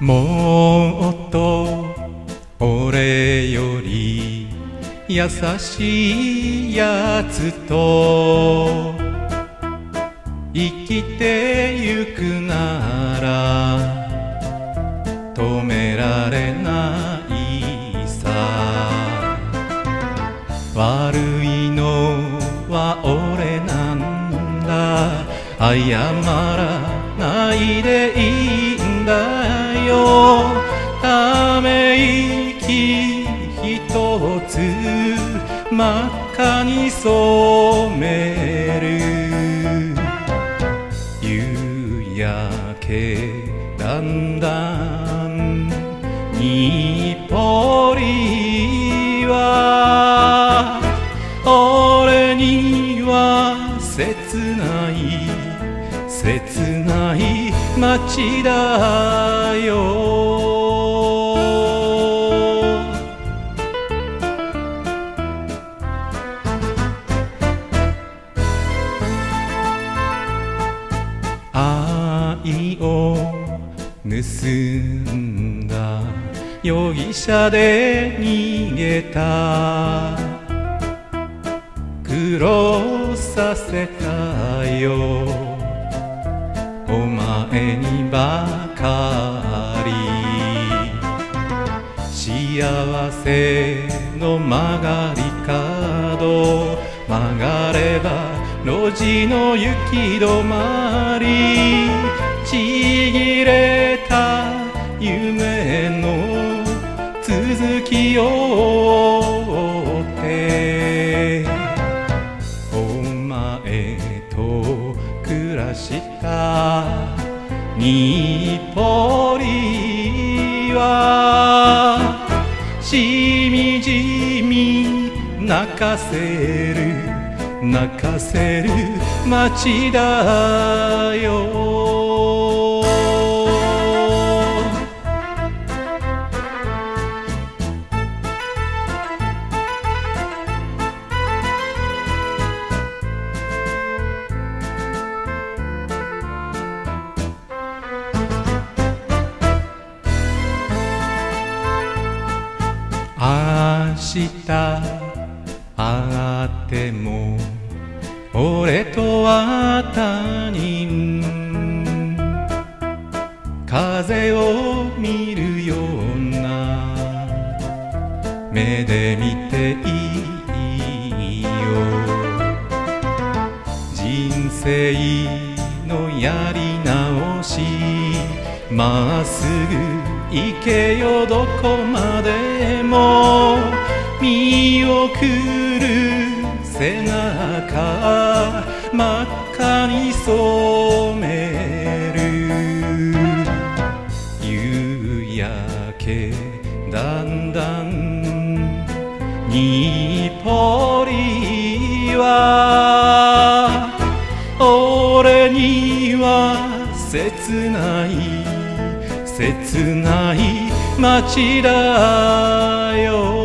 もっと俺より優しいやつと生きてゆくなら止められないさ。悪いのは俺なんだ。謝らないでいいんだ。よため息一つ真っ赤に染める。夕焼けだんだん日暮里は俺には切ない。切ない街だよ。愛を盗んだ容疑者で逃げた。苦労させたよ。お前にばかり。幸せの曲がり角曲がれば路地の行き止まり。ちぎれた夢の続きを日暮里はしみじみ泣かせる泣かせる街だよ。明日会っても俺とは他人風を見るような目で見ていいよ。人生のやり直しまっすぐ行けよどこまでも。見送る背中真っ赤に染める。夕焼けだんだん。日暮里は俺には切ない切ない街だよ。